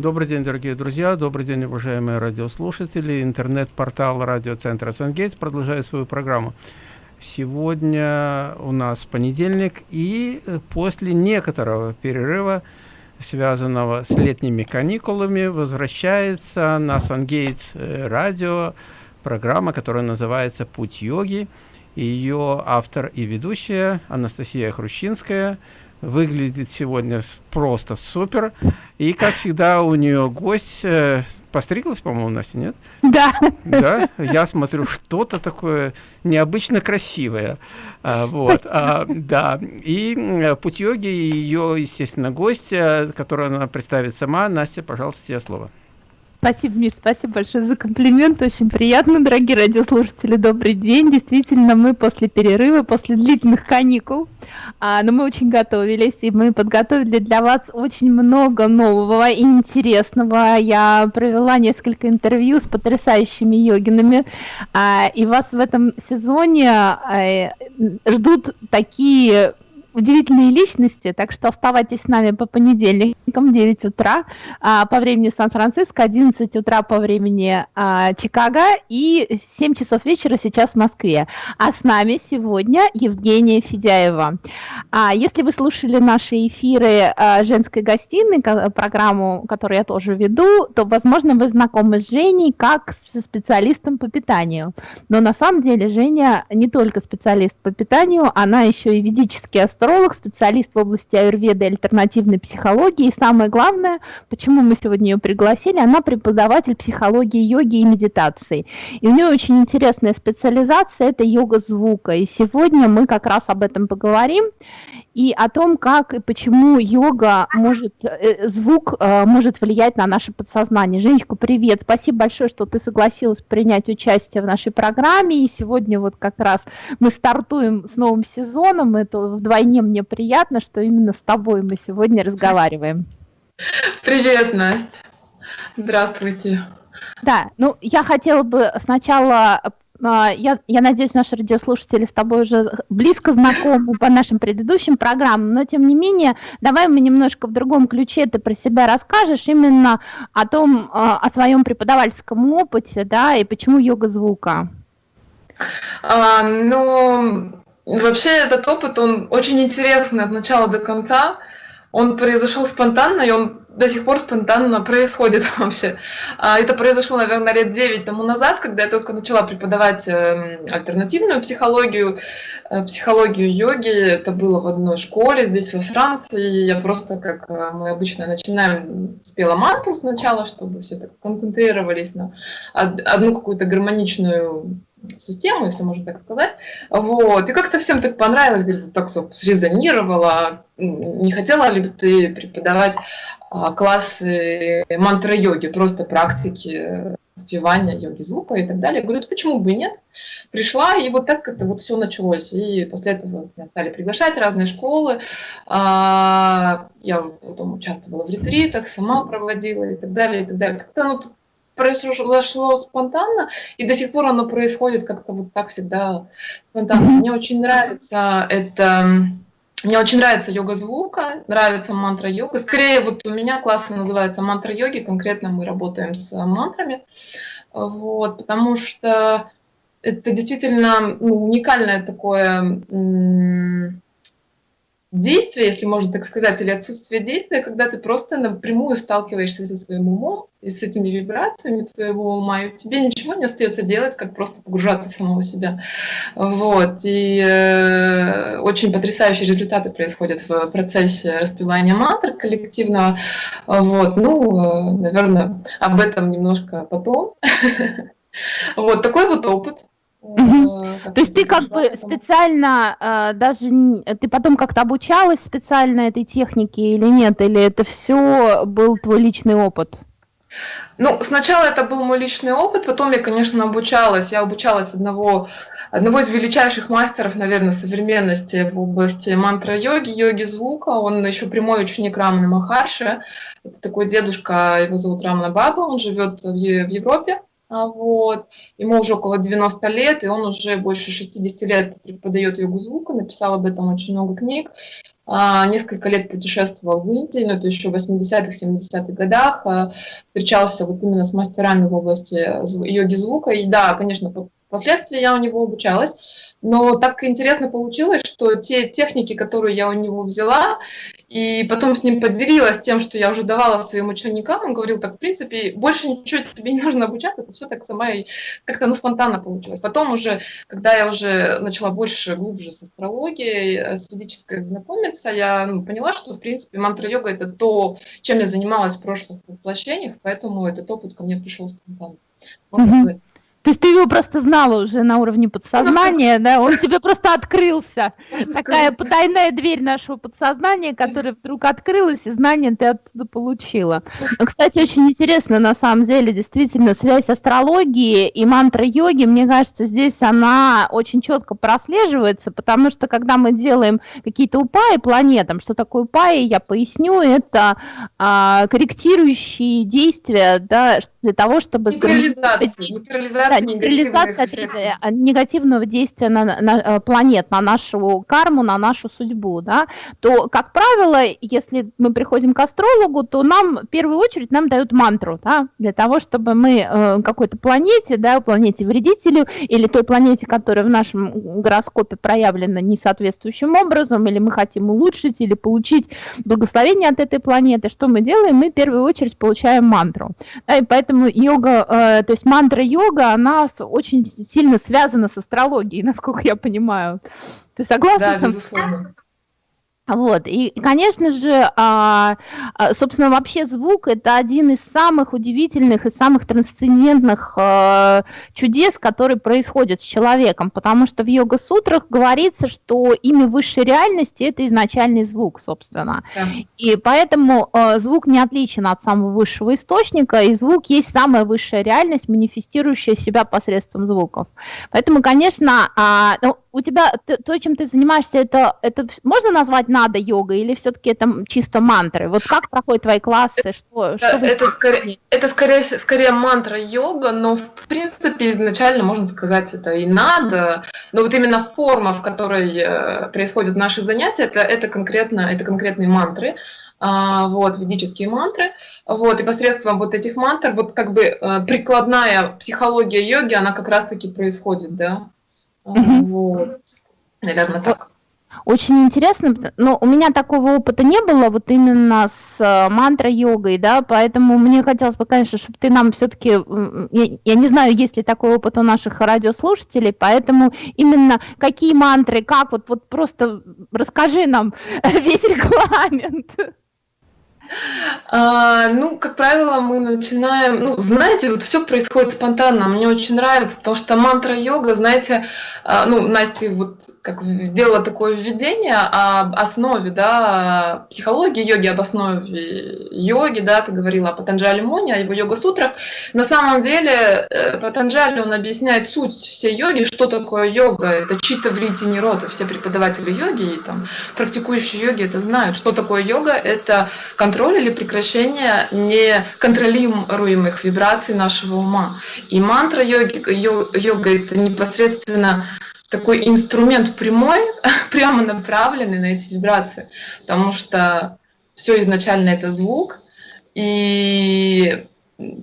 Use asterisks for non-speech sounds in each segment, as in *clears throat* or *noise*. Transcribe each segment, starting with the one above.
Добрый день, дорогие друзья, добрый день, уважаемые радиослушатели. Интернет-портал радиоцентра «Сангейтс» продолжает свою программу. Сегодня у нас понедельник, и после некоторого перерыва, связанного с летними каникулами, возвращается на «Сангейтс» э, радио программа, которая называется «Путь йоги». Ее автор и ведущая Анастасия Хрущинская – выглядит сегодня просто супер. И, как всегда, у нее гость э, постриглась, по-моему, Настя, нет? Да. Да, я смотрю, что-то такое необычно красивое. А, вот, а, да. И э, путь йоги, ее, естественно, гость, которую она представит сама. Настя, пожалуйста, тебе слово. Спасибо, Миш, спасибо большое за комплимент. Очень приятно, дорогие радиослушатели. Добрый день. Действительно, мы после перерыва, после длительных каникул, а, но мы очень готовились, и мы подготовили для вас очень много нового и интересного. Я провела несколько интервью с потрясающими йогинами, а, и вас в этом сезоне а, ждут такие удивительные личности, так что оставайтесь с нами по понедельникам 9 утра а, по времени Сан-Франциско, 11 утра по времени а, Чикаго и 7 часов вечера сейчас в Москве. А с нами сегодня Евгения Федяева. А, если вы слушали наши эфиры а, женской гостиной, программу, которую я тоже веду, то, возможно, вы знакомы с Женей как со специалистом по питанию. Но на самом деле Женя не только специалист по питанию, она еще и ведический специалист в области аюрведы и альтернативной психологии. И самое главное, почему мы сегодня ее пригласили, она преподаватель психологии йоги и медитации. И у нее очень интересная специализация – это йога звука. И сегодня мы как раз об этом поговорим и о том, как и почему йога может, э, звук э, может влиять на наше подсознание. Женечка, привет, спасибо большое, что ты согласилась принять участие в нашей программе, и сегодня вот как раз мы стартуем с новым сезоном, это вдвойне мне приятно, что именно с тобой мы сегодня разговариваем. Привет, Настя, здравствуйте. Да, ну я хотела бы сначала я, я надеюсь, наши радиослушатели с тобой уже близко знакомы по нашим предыдущим программам, но тем не менее, давай мы немножко в другом ключе ты про себя расскажешь именно о том, а, о своем преподавательском опыте, да, и почему йога звука. А, ну, вообще этот опыт, он очень интересный от начала до конца. Он произошел спонтанно, и он до сих пор спонтанно происходит *laughs* вообще. А, это произошло, наверное, лет 9 тому назад, когда я только начала преподавать эм, альтернативную психологию, э, психологию йоги. Это было в одной школе здесь, во Франции. Я просто, как э, мы обычно начинаем, спела мантру сначала, чтобы все так концентрировались на одну какую-то гармоничную систему, если можно так сказать. Вот. И как-то всем так понравилось, говорит, так срезонировало. Не хотела ли бы ты преподавать а, классы мантра-йоги, просто практики спевания йоги звука и так далее. Говорю, почему бы и нет? Пришла, и вот так это вот все началось. И после этого меня стали приглашать разные школы. А, я потом участвовала в ретритах, сама проводила и так далее, и так далее. Как-то ну, произошло спонтанно, и до сих пор оно происходит как-то вот так всегда спонтанно. Мне очень нравится это... Мне очень нравится йога звука, нравится мантра йога. Скорее, вот у меня классы называются мантра йоги, конкретно мы работаем с мантрами, вот, потому что это действительно ну, уникальное такое действие, если можно так сказать, или отсутствие действия, когда ты просто напрямую сталкиваешься со своим умом и с этими вибрациями твоего ума, и тебе ничего не остается делать, как просто погружаться в самого себя. Вот. И э, очень потрясающие результаты происходят в процессе распевания мантр коллективного. Вот. Ну, э, наверное, об этом немножко потом. *laughs* Вот такой вот опыт. Э, То есть ты как бы специально э, даже ты потом как-то обучалась специально этой технике или нет, или это все был твой личный опыт? Ну, сначала это был мой личный опыт, потом я, конечно, обучалась. Я обучалась одного, одного из величайших мастеров, наверное, современности в области мантра-йоги, йоги звука. Он еще прямой ученик Рамана Махарши. Это такой дедушка, его зовут Рамана Баба, он живет в Европе. А, вот. Ему уже около 90 лет, и он уже больше 60 лет преподает йогу звука, написал об этом очень много книг. А, несколько лет путешествовал в Индии, но это еще в 80-х, 70-х годах, а, встречался вот именно с мастерами в области йоги звука. И да, конечно, впоследствии я у него обучалась, но так интересно получилось, что те техники, которые я у него взяла, и потом с ним поделилась тем, что я уже давала своим ученикам, он говорил, так, в принципе, больше ничего тебе не нужно обучаться, это все так сама и как-то ну, спонтанно получилось. Потом уже, когда я уже начала больше, глубже с астрологией, э, с ведической знакомиться, я ну, поняла, что, в принципе, мантра-йога – это то, чем я занималась в прошлых воплощениях, поэтому этот опыт ко мне пришел спонтанно. Можно mm-hmm. сказать. То есть ты его просто знала уже на уровне подсознания, да? Он тебе просто открылся. Такая потайная дверь нашего подсознания, которая вдруг открылась, и знания ты оттуда получила. Но, кстати, очень интересно, на самом деле, действительно, связь астрологии и мантра-йоги, мне кажется, здесь она очень четко прослеживается, потому что, когда мы делаем какие-то упаи планетам, что такое упаи, я поясню, это а, корректирующие действия, да, для того, чтобы... Нейтрализация, нейтрализация да, нейтрализация а, негативного действия на, на э, планет, на нашу карму, на нашу судьбу, да, то, как правило, если мы приходим к астрологу, то нам, в первую очередь, нам дают мантру, да, для того, чтобы мы э, какой-то планете, да, планете вредителю или той планете, которая в нашем гороскопе проявлена несоответствующим образом, или мы хотим улучшить, или получить благословение от этой планеты, что мы делаем? Мы в первую очередь получаем мантру. Да, и поэтому йога, э, то есть мантра йога, она очень сильно связана с астрологией, *laughs* насколько я понимаю. Ты согласна? Да, безусловно. Вот, и, конечно же, а, а, собственно, вообще звук – это один из самых удивительных и самых трансцендентных а, чудес, которые происходят с человеком, потому что в йога-сутрах говорится, что имя высшей реальности – это изначальный звук, собственно. Да. И поэтому звук не отличен от самого высшего источника, и звук есть самая высшая реальность, манифестирующая себя посредством звуков. Поэтому, конечно, ну, у тебя то, чем ты занимаешься, это, это можно назвать надо йога или все-таки это чисто мантры? Вот как проходят твои классы? Что, что это, скорее, это скорее, скорее мантра йога, но в принципе изначально можно сказать это и надо, но вот именно форма, в которой э, происходят наши занятия, это, это, конкретно, это конкретные мантры а, вот, ведические мантры, вот, и посредством вот этих мантр, вот как бы э, прикладная психология йоги, она как раз-таки происходит, да, Вот. Наверное, так. Очень интересно, но у меня такого опыта не было, вот именно с э, мантра-йогой, да, поэтому мне хотелось бы, конечно, чтобы ты нам все-таки, я, я не знаю, есть ли такой опыт у наших радиослушателей, поэтому именно какие мантры, как, вот, вот просто расскажи нам *laughs* весь регламент. А, ну, как правило, мы начинаем, ну, знаете, вот все происходит спонтанно. Мне очень нравится, потому что мантра йога, знаете, а, ну, Настя вот как сделала такое введение об основе, да, психологии йоги, об основе йоги, да, ты говорила о Патанджали Муни, о его йога-сутрах. На самом деле э, Патанджали, он объясняет суть всей йоги, что такое йога. Это чита влити рота. Все преподаватели йоги и там практикующие йоги это знают. Что такое йога? Это контроль контроль или прекращение неконтролируемых вибраций нашего ума. И мантра йоги, йога это непосредственно такой инструмент прямой, *laughs* прямо направленный на эти вибрации, потому что все изначально это звук, и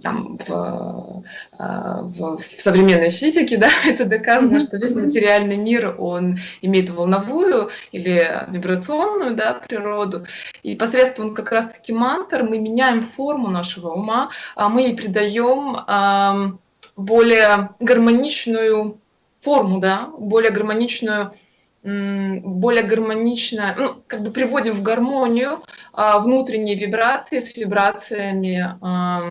там, в, а, в, в современной физике, да, *laughs* это доказано, что весь материальный мир, он имеет волновую или вибрационную, да, природу, и посредством как раз-таки мантр мы меняем форму нашего ума, а мы ей придаем более гармоничную форму, да, более гармоничную более гармонично, ну, как бы приводим в гармонию а, внутренние вибрации с вибрациями а,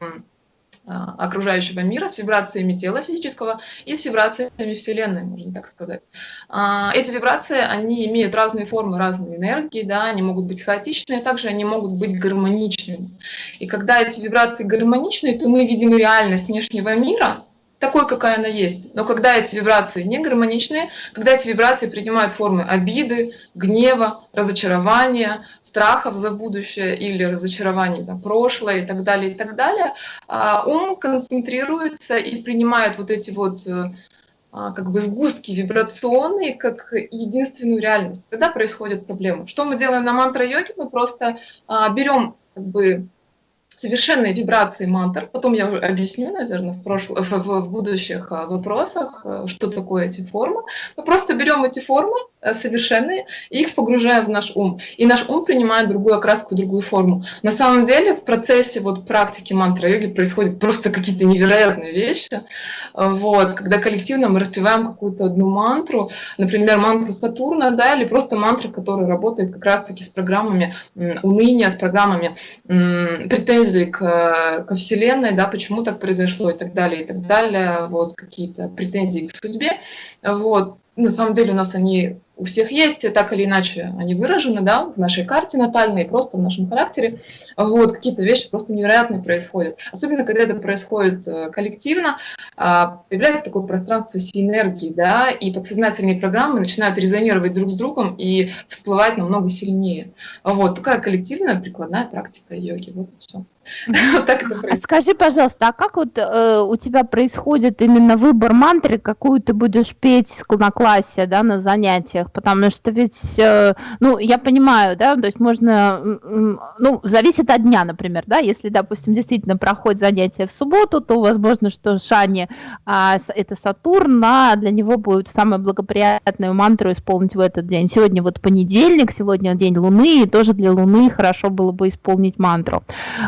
окружающего мира, с вибрациями тела физического и с вибрациями Вселенной, можно так сказать. А, эти вибрации, они имеют разные формы, разные энергии, да, они могут быть хаотичные, также они могут быть гармоничными. И когда эти вибрации гармоничные, то мы видим реальность внешнего мира такой, какая она есть. Но когда эти вибрации не гармоничные, когда эти вибрации принимают формы обиды, гнева, разочарования, страхов за будущее или разочарований за прошлое и так далее, и так далее, а, ум концентрируется и принимает вот эти вот э, а, как бы сгустки вибрационные как единственную реальность. Тогда происходит проблема. Что мы делаем на мантра-йоге? Мы просто а, берем как бы совершенные вибрации мантр. Потом я объясню, наверное, в, прошлом, в, в будущих а, вопросах, э, что такое эти формы. Мы просто берем эти формы э, совершенные и их погружаем в наш ум. И наш ум принимает другую окраску, другую форму. На самом деле в процессе вот практики мантра-йоги происходят просто какие-то невероятные вещи. Вот, когда коллективно мы распеваем какую-то одну мантру, например, мантру Сатурна, да, или просто мантра, которая работает как раз-таки с программами уныния, с программами претензий претензий к, ко Вселенной, да, почему так произошло и так далее, и так далее, вот какие-то претензии к судьбе, вот. На самом деле у нас они у всех есть, так или иначе они выражены, да, в нашей карте натальной, просто в нашем характере. Вот, какие-то вещи просто невероятные происходят. Особенно, когда это происходит э, коллективно, а, появляется такое пространство синергии, да, и подсознательные программы начинают резонировать друг с другом и всплывать намного сильнее. Вот, такая коллективная прикладная практика йоги, вот и все. Так это а происходит. Скажи, пожалуйста, а как вот э, у тебя происходит именно выбор мантры, какую ты будешь петь на классе, да, на занятиях? Потому что ведь, э, ну, я понимаю, да, то есть можно, ну, зависит от дня, например, да, если, допустим, действительно проходит занятие в субботу, то возможно, что Шани, а, это Сатурн, а для него будет самая благоприятную мантру исполнить в этот день. Сегодня вот понедельник, сегодня день Луны, и тоже для Луны хорошо было бы исполнить мантру.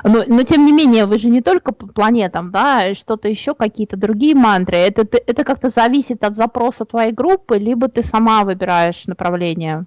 Но но тем не менее, вы же не только по планетам, да, что-то еще, какие-то другие мантры. Это, это как-то зависит от запроса твоей группы, либо ты сама выбираешь направление?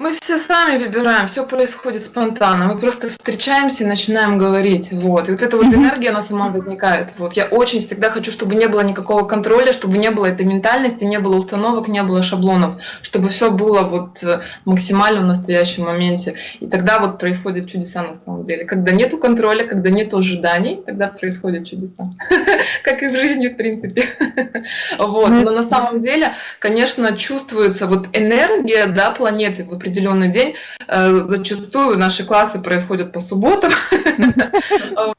Мы все сами выбираем, все происходит спонтанно. Мы просто встречаемся и начинаем говорить. Вот. И вот эта вот энергия, она сама возникает. Вот. Я очень всегда хочу, чтобы не было никакого контроля, чтобы не было этой ментальности, не было установок, не было шаблонов, чтобы все было вот э, максимально в настоящем моменте. И тогда вот происходят чудеса на самом деле. Когда нету контроля, когда нету ожиданий, тогда происходят чудеса. *laughs* Как и в жизни, в принципе. *laughs* Вот. Но на самом деле, конечно, чувствуется вот энергия да, планеты в определенный день. Э, зачастую наши классы происходят по субботам. *laughs*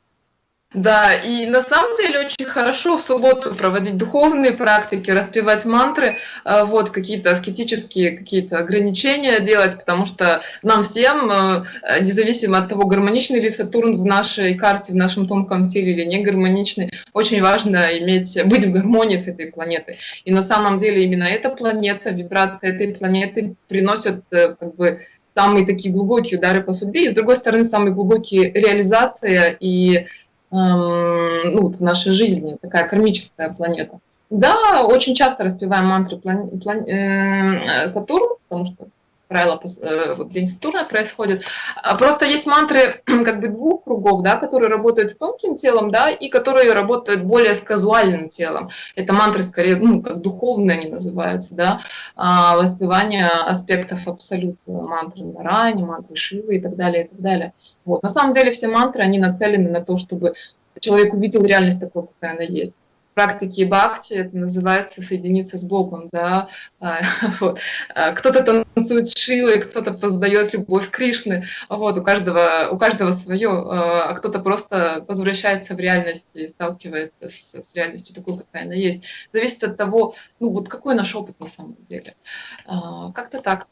Да, и на самом деле очень хорошо в субботу проводить духовные практики, распевать мантры, э, вот какие-то аскетические какие-то ограничения делать, потому что нам всем, э, независимо от того, гармоничный ли Сатурн в нашей карте, в нашем тонком теле или не гармоничный, очень важно иметь, быть в гармонии с этой планетой. И на самом деле именно эта планета, вибрации этой планеты приносят э, как бы самые такие глубокие удары по судьбе, и с другой стороны, самые глубокие реализация и ну, вот в нашей жизни, такая кармическая планета. Да, очень часто распеваем мантры план... План... Э, Сатурн, потому что правило, э, вот День Сатурна происходит. А просто есть мантры *clears throat* как бы двух кругов, да, которые работают с тонким телом, да, и которые работают более с казуальным телом. Это мантры скорее, ну, как духовные они называются, да, а, воспевание аспектов абсолюта, мантры Нарани, мантры Шивы и так далее, и так далее. Вот. На самом деле все мантры, они нацелены на то, чтобы человек увидел реальность такой, какая она есть практике бхакти это называется соединиться с Богом, да. А. *laughs* А, кто-то танцует с Шивой, кто-то поздает любовь Кришны, вот, у каждого, у каждого свое, а, а кто-то просто возвращается в реальность и сталкивается с, с реальностью такой, какая она есть. Зависит от того, ну вот какой наш опыт на самом деле. Как-то так.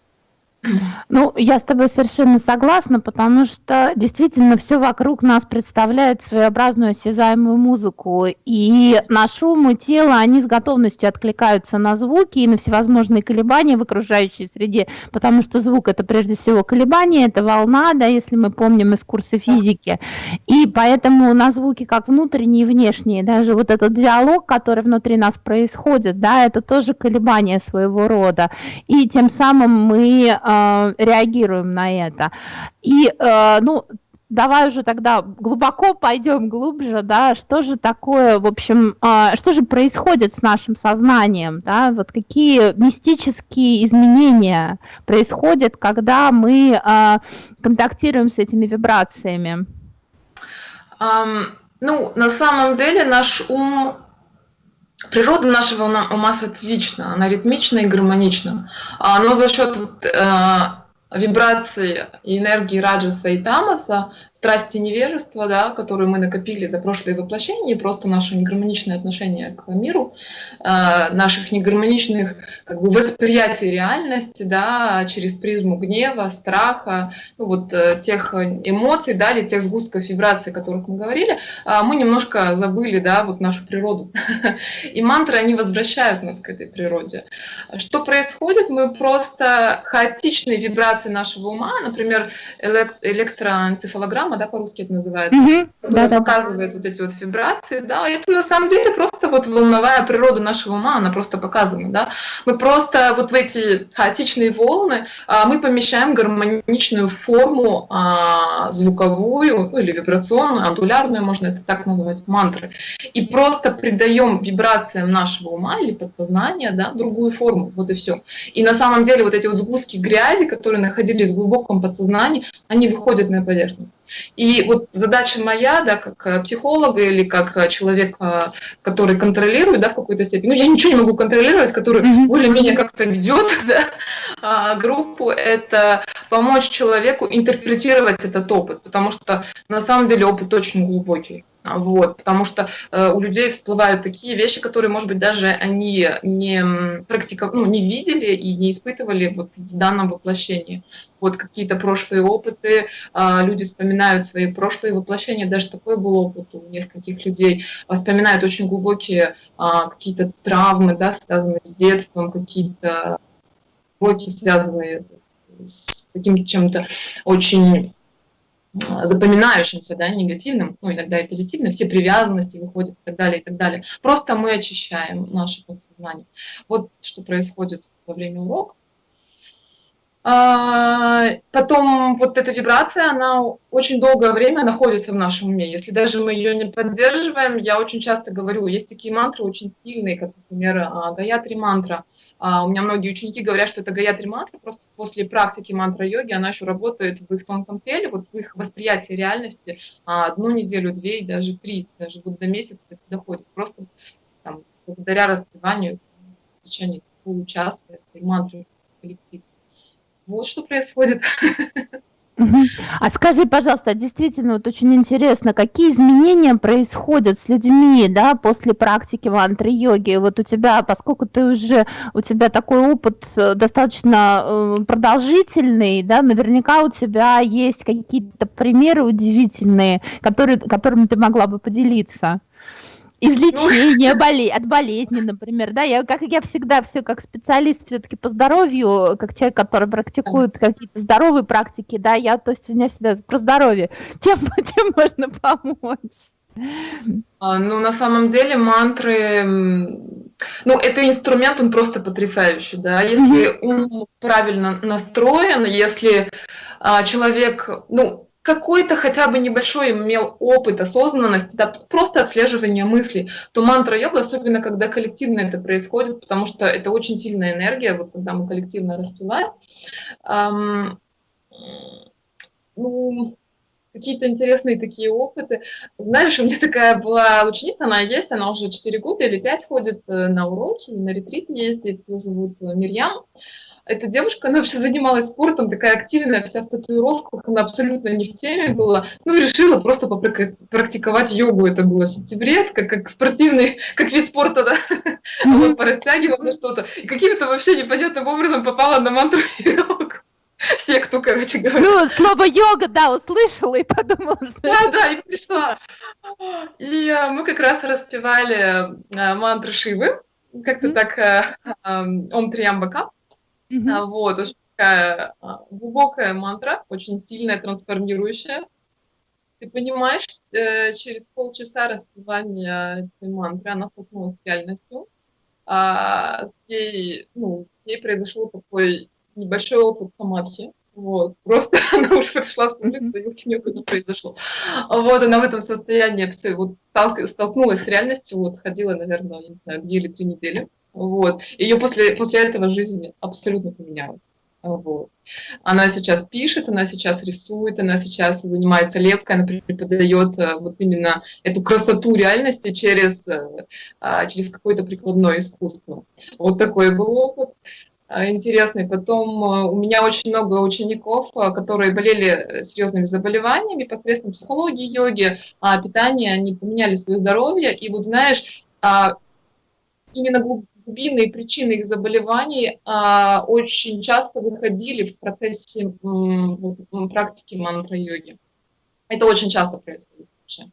Ну, я с тобой совершенно согласна, потому что действительно все вокруг нас представляет своеобразную осязаемую музыку, и наш ум и тело, они с готовностью откликаются на звуки и на всевозможные колебания в окружающей среде, потому что звук это прежде всего колебание, это волна, да, если мы помним из курса физики, и поэтому на звуки как внутренние и внешние, даже вот этот диалог, который внутри нас происходит, да, это тоже колебание своего рода, и тем самым мы э, реагируем на это. И, э, ну, давай уже тогда глубоко пойдем глубже, да, что же такое, в общем, э, что же происходит с нашим сознанием, да, вот какие мистические изменения происходят, когда мы контактируем с этими природа нашего ума сатвична, она ритмична и гармонична. А, но за счет вот, э, вибрации и энергии раджаса и тамаса страсти невежества, да, которые мы накопили за прошлые воплощения, просто наше негармоничное отношение к миру, э, наших негармоничных как бы, восприятий реальности, да, через призму гнева, страха, ну, вот э, тех эмоций, да, или тех сгустков вибраций, о которых мы говорили, э, мы немножко забыли, да, вот нашу природу. *laughs* И мантры, они возвращают нас к этой природе. Что происходит? Мы просто хаотичные вибрации нашего ума, например, электроэнцефалограмма, голограмма, да, по-русски это называется, угу. которая да, показывает да. вот эти вот вибрации, да, и это на самом деле просто вот волновая природа нашего ума, она просто показана, да. Мы просто вот в эти хаотичные волны а, мы помещаем гармоничную форму а, звуковую, ну, или вибрационную, андулярную, можно это так назвать, мантры, и просто придаем вибрациям нашего ума или подсознания, да, другую форму, вот и все. И на самом деле вот эти вот сгустки грязи, которые находились в глубоком подсознании, они выходят на поверхность. И вот задача моя, да, как э, психолога или как э, человек, э, который контролирует, да, в какой-то степени, ну, я ничего не могу контролировать, который mm-hmm. более-менее как-то ведет, *laughs* да, а, группу, это помочь человеку интерпретировать этот опыт, потому что на самом деле опыт очень глубокий. Вот, потому что э, у людей всплывают такие вещи, которые, может быть, даже они не практиковали, ну, не видели и не испытывали вот в данном воплощении. Вот какие-то прошлые опыты, э, люди вспоминают свои прошлые воплощения, даже такой был опыт у нескольких людей, вспоминают очень глубокие э, какие-то травмы, да, связанные с детством, какие-то уроки, связанные с таким чем-то очень запоминающимся, да, негативным, ну, иногда и позитивным, все привязанности выходят и так далее, и так далее. Просто мы очищаем наше подсознание. Вот что происходит во время урока. А, потом вот эта вибрация, она очень долгое время находится в нашем уме. Если даже мы ее не поддерживаем, я очень часто говорю, есть такие мантры очень сильные, как, например, а, Гаятри мантра – а, у меня многие ученики говорят, что это гаятри мантра, просто после практики мантра-йоги она еще работает в их тонком теле, вот в их восприятии реальности а, одну неделю, две и даже три, даже вот до месяца это доходит. Просто там, благодаря распеванию в течение получаса этой мантры коллектив. Вот что происходит. *laughs* А скажи, пожалуйста, действительно, вот очень интересно, какие изменения происходят с людьми, да, после практики мантры-йоги? Вот у тебя, поскольку ты уже, у тебя такой опыт э, достаточно э, продолжительный, да, наверняка у тебя есть какие-то примеры удивительные, которые, которыми ты могла бы поделиться излечение ну... *laughs* боле... от болезни, например, да, я как я всегда все как специалист все-таки по здоровью, как человек, который практикует какие-то здоровые практики, да, я, то есть у меня всегда про здоровье, *laughs* чем, чем можно помочь? А, ну, на самом деле мантры, ну, это инструмент, он просто потрясающий, да, если ум правильно настроен, если а, человек, ну, какой-то хотя бы небольшой имел опыт осознанности, да, просто отслеживание мыслей, то мантра-йога, особенно когда коллективно это происходит, потому что это очень сильная энергия, вот когда мы коллективно распеваем, эм, ну, какие-то интересные такие опыты. Знаешь, у меня такая была ученица, она есть, она уже 4 года или 5 ходит э, на уроки, на ретрит ездит, ее зовут Мирьям эта девушка, она вообще занималась спортом, такая активная, вся в татуировках, она абсолютно не в теме была. Ну, решила просто попрактиковать йогу. Это было в сентябре, как, как спортивный, *laughs* как вид спорта, да. Mm-hmm. Вот, порастягивала на что-то. И каким-то вообще непонятным образом попала на мантру *laughs* йогу. Все, кто, короче говоря. Ну, слово йога, да, услышала и подумала, что... Да, да, и пришла. И а, мы как раз распевали а, мантру Шивы, как-то mm-hmm. так, а, а, Ом Триямбака. Mm-hmm. Вот, очень такая а, глубокая мантра, очень сильная, трансформирующая. Ты понимаешь, э, через полчаса распевания этой мантры она столкнулась с реальностью. А, с, ней, ну, с ней произошел такой небольшой опыт самадхи. Вот, просто *laughs* она уже пришла с улицы, и очень не произошло. Вот, она в этом состоянии все, вот, столкнулась с реальностью, вот, ходила, наверное, не знаю, две или три недели. Вот. Ее после, после этого жизнь абсолютно поменялась. Вот. Она сейчас пишет, она сейчас рисует, она сейчас занимается лепкой, она преподает э, вот именно эту красоту реальности через, э, а, через какое-то прикладное искусство. Вот такой был опыт а, интересный. Потом э, у меня очень много учеников, которые болели серьезными заболеваниями посредством психологии, йоги, а, питания, они поменяли свое здоровье. И вот знаешь, именно глубинные причины их заболеваний а, очень часто выходили в процессе м, практики мантра-йоги. Это очень часто происходит вообще.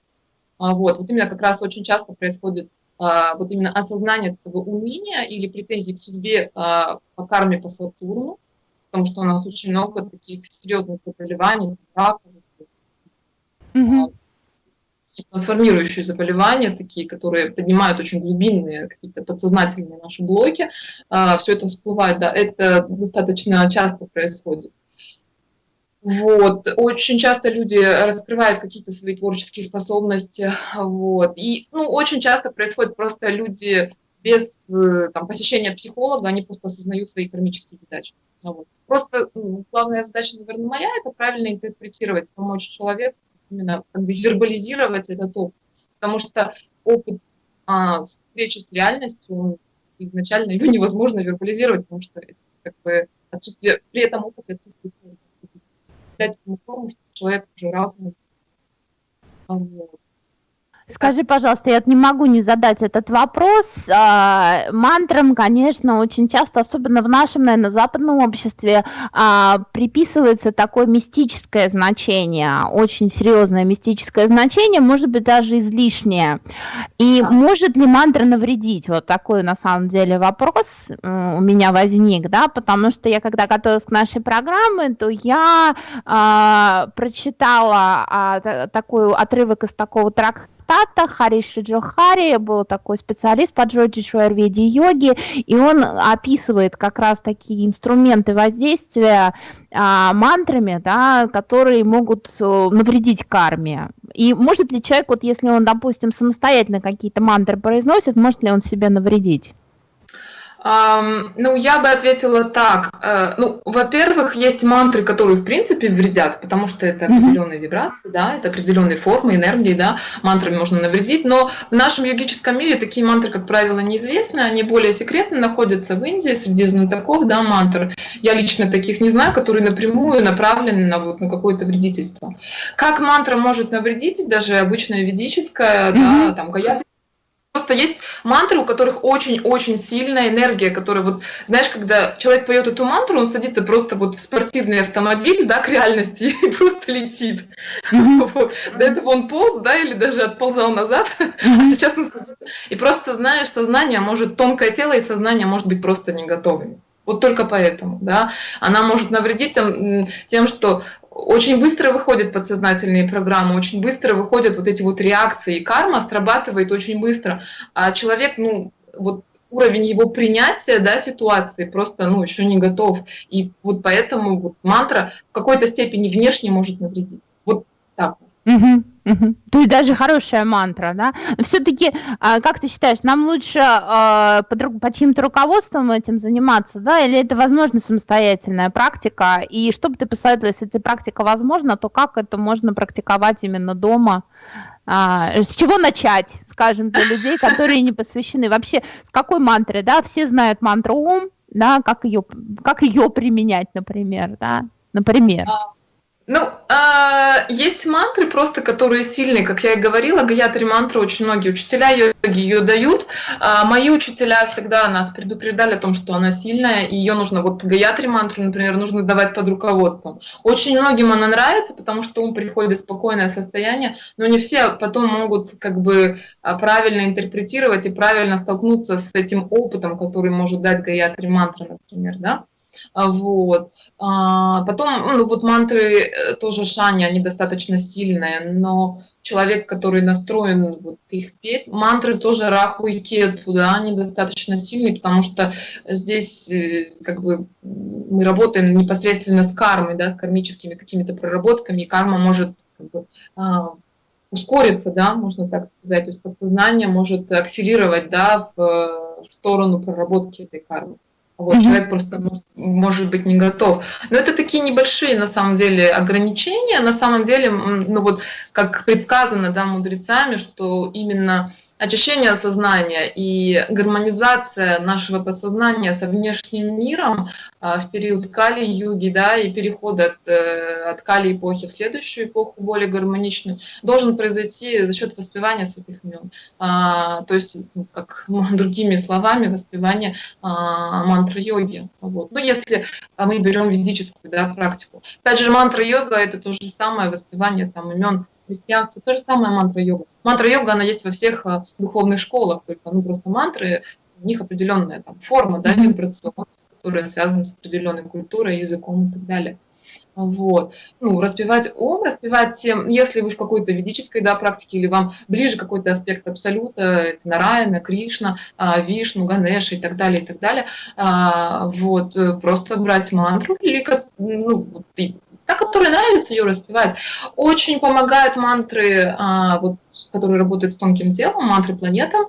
А, вот, вот именно как раз очень часто происходит а, вот именно осознание этого умения или претензий к судьбе а, по карме по Сатурну, потому что у нас очень много таких серьезных заболеваний, раков, mm-hmm трансформирующие заболевания, такие, которые поднимают очень глубинные какие-то подсознательные наши блоки, а, все это всплывает, да, это достаточно часто происходит. Вот. Очень часто люди раскрывают какие-то свои творческие способности. Вот. И ну, очень часто происходит просто люди без там, посещения психолога, они просто осознают свои кармические задачи. Вот. Просто ну, главная задача, наверное, моя, это правильно интерпретировать, помочь человеку именно вербализировать этот опыт. Потому что опыт а, встречи с реальностью, изначально его невозможно вербализировать, потому что это как бы отсутствие, при этом опыте отсутствует дать ему форму, что человек уже разный. Вот. Скажи, пожалуйста, я не могу не задать этот вопрос. А, мантрам, конечно, очень часто, особенно в нашем, наверное, западном обществе, а, приписывается такое мистическое значение, очень серьезное мистическое значение, может быть, даже излишнее. И да. может ли мантра навредить? Вот такой, на самом деле, вопрос у меня возник, да, потому что я, когда готовилась к нашей программе, то я а, прочитала такой отрывок из такого трактата, Тата, Хариши Джохари, был такой специалист по джоджишу аюрведе йоги, и он описывает как раз такие инструменты воздействия а, мантрами, да, которые могут э, навредить карме. И может ли человек, вот если он, допустим, самостоятельно какие-то мантры произносит, может ли он себе навредить? Ну, я бы ответила так. Э, ну, во-первых, есть мантры, которые в принципе вредят, потому что это определенные вибрации, да, это определенные формы энергии, да, мантрами можно навредить, но в нашем йогическом мире такие мантры, как правило, неизвестны, они более секретно находятся в Индии среди знатоков, да, мантр. Я лично таких не знаю, которые напрямую направлены на, вот, на какое-то вредительство. Как мантра может навредить, даже обычная ведическая, да, там, гаяти Просто есть мантры, у которых очень-очень сильная энергия, которая вот, знаешь, когда человек поет эту мантру, он садится просто вот в спортивный автомобиль, да, к реальности *laughs* и просто летит. *laughs* Вот. До этого он полз, да, или даже отползал назад, *laughs* а сейчас он садится. И просто, знаешь, сознание может, тонкое тело и сознание может быть просто не готовыми. Вот только поэтому, да, она может навредить тем, тем, что очень быстро выходят подсознательные программы, очень быстро выходят вот эти вот реакции, карма срабатывает очень быстро. А человек, ну, вот уровень его принятия да, ситуации просто ну, еще не готов. И вот поэтому вот мантра в какой-то степени внешне может навредить. Вот так. Угу. То есть даже хорошая мантра, да? Все-таки, а, как ты считаешь, нам лучше а, под, под чьим-то руководством этим заниматься, да, или это возможно самостоятельная практика? И что бы ты посоветовала, если эта практика возможна, то как это можно практиковать именно дома? А, с чего начать, скажем, для людей, которые не посвящены? Вообще, с какой мантры, да? Все знают мантру ум, да, как ее, как ее применять, например, да? Например. Ну, э, есть мантры просто, которые сильные, как я и говорила, гаятри мантры очень многие учителя йоги ее дают. Э, мои учителя всегда нас предупреждали о том, что она сильная, и ее нужно, вот гаятри мантру, например, нужно давать под руководством. Очень многим она нравится, потому что ум приходит в спокойное состояние, но не все потом могут как бы а, правильно интерпретировать и правильно столкнуться с этим опытом, который может дать гаятри мантра, например, да. Вот. А, потом, ну вот мантры э, тоже шани, они достаточно сильные, но человек, который настроен вот их петь, мантры тоже раху и кету, да, они достаточно сильные, потому что здесь э, как бы мы работаем непосредственно с кармой, да, с кармическими какими-то проработками, и карма может как бы, а, ускориться, да, можно так сказать, то есть подсознание может акселерировать, да, в, в сторону проработки этой кармы. Вот, mm-hmm. Человек просто может быть не готов. Но это такие небольшие, на самом деле, ограничения. На самом деле, ну вот, как предсказано да, мудрецами, что именно очищение сознания и гармонизация нашего подсознания со внешним миром а, в период Кали-юги, да, и переход от, э, от Кали-эпохи в следующую эпоху, более гармоничную, должен произойти за счет воспевания святых имен. А, то есть, ну, как *laughs* другими словами, воспевание а, мантры йоги. Вот. Ну, если мы берем ведическую да, практику. Опять же, мантра йога это то же самое воспевание там, имен христианстве то же самое мантра йога. Мантра йога, она есть во всех э, духовных школах, только ну, просто мантры, у них определенная там форма, да, вибрационная, которая связана с определенной культурой, языком и так далее. Вот. Ну, распевать ом, распевать тем, если вы в какой-то ведической да, практике, или вам ближе какой-то аспект абсолюта, это Нараяна, Кришна, а, Вишну, Ганеша и так далее, и так далее, а, вот, э, просто брать мантру, или как, ну, та, которая нравится ее распевать. Очень помогают мантры, а, вот, которые работают с тонким телом, мантры планетам.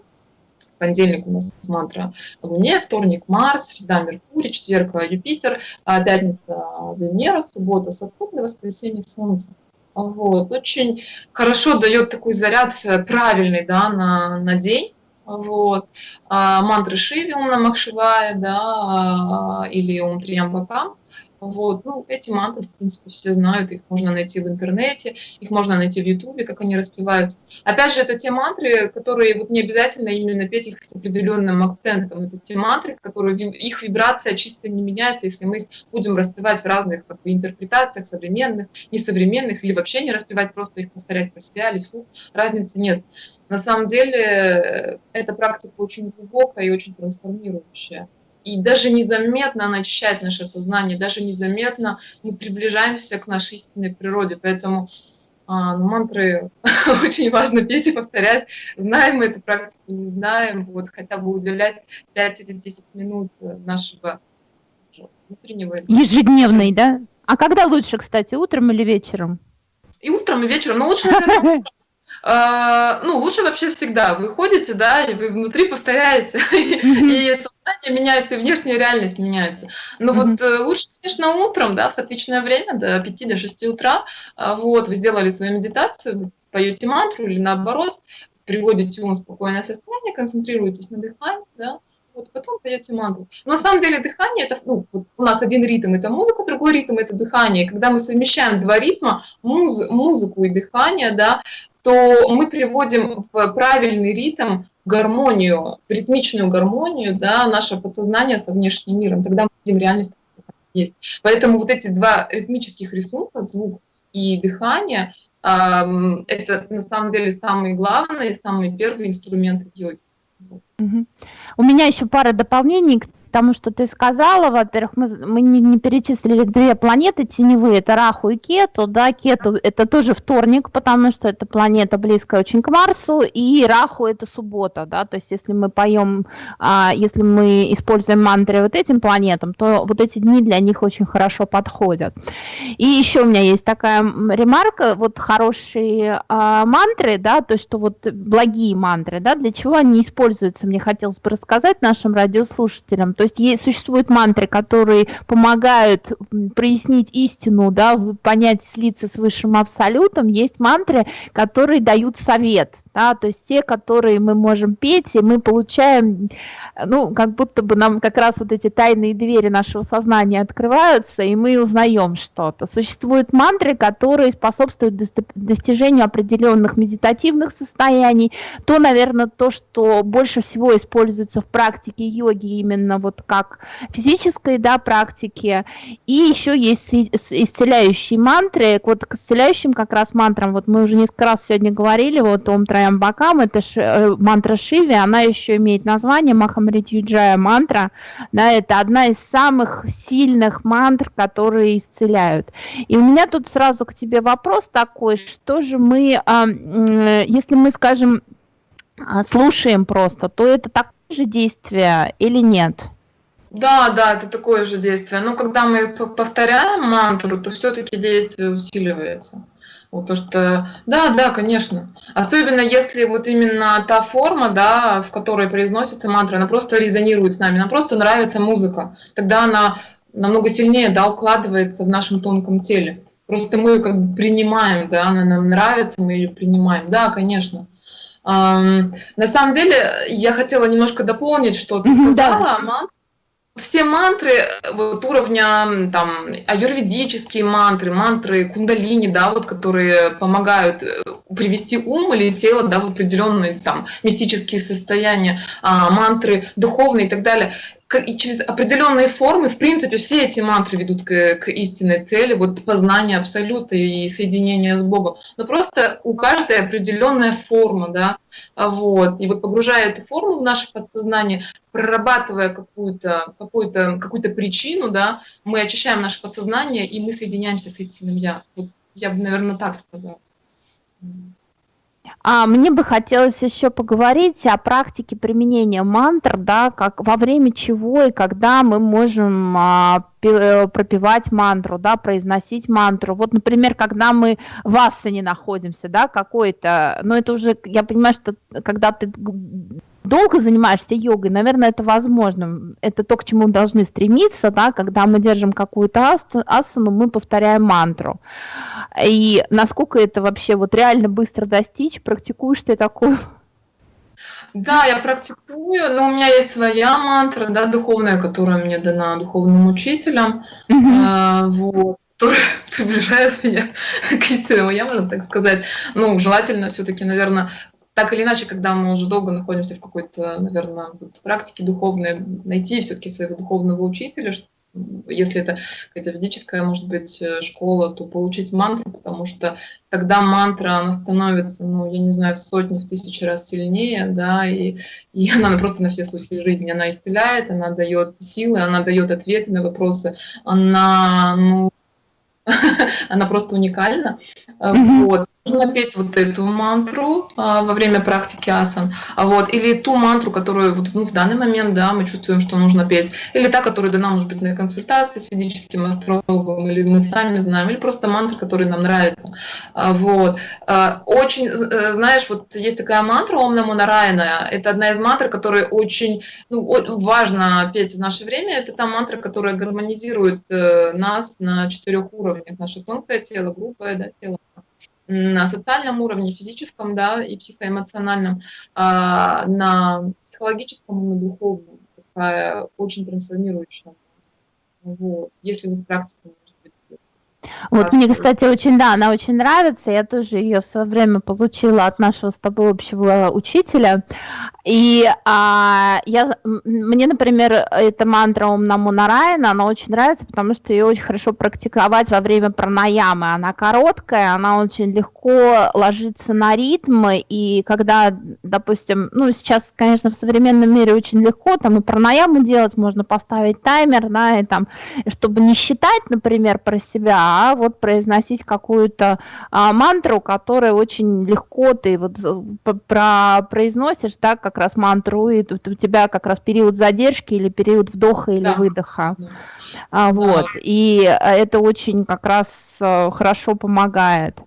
Понедельник у нас мантра Луне, вторник Марс, среда Меркурий, четверг Юпитер, а, пятница Венера, суббота Сатурн, воскресенье Солнце. Вот. Очень хорошо дает такой заряд правильный да, на, на день. Вот. А, мантры Шиви, Умна Махшивая, да, а, или Ум Триямбакам. Вот. Ну, эти мантры, в принципе, все знают, их можно найти в интернете, их можно найти в Ютубе, как они распеваются. Опять же, это те мантры, которые вот не обязательно именно петь их с определенным акцентом. Это те мантры, которые их вибрация чисто не меняется, если мы их будем распевать в разных как бы, интерпретациях, современных, несовременных, или вообще не распевать, просто их повторять про себя или вслух. Разницы нет. На самом деле, э, эта практика очень глубокая и очень трансформирующая и даже незаметно она очищает наше сознание, даже незаметно мы приближаемся к нашей истинной природе. Поэтому а, ну, мантры *laughs* очень важно петь и повторять. Знаем мы эту практику, не знаем, вот хотя бы уделять 5 или 10 минут нашего внутреннего. Ежедневный, да? А когда лучше, кстати, утром или вечером? И утром, и вечером. Но лучше, наверное, *laughs* ну, лучше вообще всегда. Вы ходите, да, и вы внутри повторяете, *laughs* и сознание меняется, и внешняя реальность меняется. Но вот э, лучше, конечно, утром, да, в соответственное время, до 5 до 6 утра, а, вот, вы сделали свою медитацию, поете мантру или наоборот, приводите ум в спокойное состояние, концентрируетесь на дыхании, да, вот потом поете мантру. Но на самом деле дыхание это, ну, вот у нас один ритм это музыка, другой ритм это дыхание. Когда мы совмещаем два ритма, муз, музыку и дыхание, да, то мы приводим в правильный ритм, гармонию, ритмичную гармонию, да, наше подсознание со внешним миром. Тогда мы видим реальность есть. Поэтому вот эти два ритмических рисунка, звук и дыхание, это на самые деле самые главные, самые первые инструменты в йоге. Угу. У меня еще пара дополнений к тому, что ты сказала, во-первых, мы, мы не, не перечислили две планеты теневые, это Раху и Кету, да, Кету это тоже вторник, потому что это планета близкая очень к Марсу, и Раху это суббота, да, то есть если мы поем, а, если мы используем мантры вот этим планетам, то вот эти дни для них очень хорошо подходят. И еще у меня есть такая ремарка, вот хорошие а, мантры, да, то есть что вот благие мантры, да, для чего они используются, мне хотелось бы рассказать нашим радиослушателям, то есть, есть существуют мантры, которые помогают прояснить истину, да, понять, слиться с высшим абсолютом. Есть мантры, которые дают совет, да, то есть те, которые мы можем петь, и мы получаем, ну, как будто бы нам как раз вот эти тайные двери нашего сознания открываются, и мы узнаем что-то. Существуют мантры, которые способствуют достижению определенных медитативных состояний. То, наверное, то, что больше всего используется в практике йоги именно вот как физической да, практики. И еще есть исцеляющие мантры. Вот к исцеляющим как раз мантрам, вот мы уже несколько раз сегодня говорили, вот Ом Траям Бакам, это ш, э, мантра Шиви, она еще имеет название Махамрит Юджая мантра. Да, это одна из самых сильных мантр, которые исцеляют. И у меня тут сразу к тебе вопрос такой, что же мы, а, если мы, скажем, а, слушаем просто, то это такое же действие или нет? Да, да, это такое же действие. Но когда мы повторяем мантру, то все-таки действие усиливается. Вот то, что, да, да, конечно. Особенно если вот именно та форма, да, в которой произносится мантра, она просто резонирует с нами, нам просто нравится музыка. Тогда она намного сильнее, да, укладывается в нашем тонком теле. Просто мы ее как бы принимаем, да, она нам нравится, мы ее принимаем. Да, конечно. На самом деле, я хотела немножко дополнить, что ты сказала, да все мантры вот уровня там аюрведические мантры, мантры кундалини, да, вот которые помогают э, привести ум или тело да, в определенные там мистические состояния, а, мантры духовные и так далее и через определенные формы, в принципе, все эти мантры ведут к, к истинной цели, вот познание абсолюта и соединение с Богом. Но просто у каждой определенная форма, да, вот. И вот погружая эту форму в наше подсознание, прорабатывая какую-то какую -то, какую -то причину, да, мы очищаем наше подсознание, и мы соединяемся с истинным Я. Вот я бы, наверное, так сказала. А, мне бы хотелось еще поговорить о практике применения мантр, да, как во время чего и когда мы можем а, э, пропевать мантру, да, произносить мантру. Вот, например, когда мы в асане находимся, да, какой-то, но это уже, я понимаю, что когда ты долго занимаешься йогой, наверное, это возможно. Это то, к чему мы должны стремиться, да, когда мы держим какую-то асану, мы повторяем мантру. И насколько это вообще вот реально быстро достичь, практикуешь ты такое? Да, я практикую, но у меня есть своя мантра, да, духовная, которая мне дана духовным учителем, а, вот, которая *laughs* приближает меня к истинному я, можно так сказать. Ну, желательно все-таки, наверное, так или иначе, когда мы уже долго находимся в какой-то, наверное, вот практике духовной, найти все-таки своего духовного учителя, если это какая-то физическая, может быть, э, школа, то получить мантру, потому что когда мантра, она становится, ну, я не знаю, в сотни, в тысячи раз сильнее, да, и, и *laughs* она просто на все случаи жизни, она исцеляет, она дает силы, она дает ответы на вопросы, она, ну, *laughs* она просто уникальна. Mm-hmm. Вот. Нужно петь вот эту мантру а, во время практики асан, а вот, или ту мантру, которую вот, ну, в данный момент, да, мы чувствуем, что нужно петь, или та, которая дана, может быть, на консультации с физическим астрологом, или мы сами знаем, или просто мантра, которая нам нравится, а, вот. А, очень, э, знаешь, вот есть такая мантра Ом Намо Нарайна, это одна из мантр, которая очень ну, важно петь в наше время, это та мантра, которая гармонизирует э, нас на четырех уровнях, наше тонкое тело, грубое да, тело, на социальном уровне, физическом, да, и психоэмоциональном, а, на психологическом и на духовном. Такая очень трансформирующая. Вот. Если вы практику вот мне, кстати, очень, да, она очень нравится. Я тоже ее в свое время получила от нашего с тобой общего учителя. И а, я, мне, например, эта мантра Ом Нараяна, она очень нравится, потому что ее очень хорошо практиковать во время пранаямы. Она короткая, она очень легко ложится на ритмы, и когда, допустим, ну, сейчас, конечно, в современном мире очень легко, там и пранаяму делать, можно поставить таймер, да, и там, чтобы не считать, например, про себя, а вот произносить какую-то а, мантру, которая очень легко ты вот про произносишь, да, как раз мантру, и тут у тебя как раз период задержки или период вдоха или да. выдоха. Да. А, вот. Да. И э, это очень как раз э, хорошо помогает.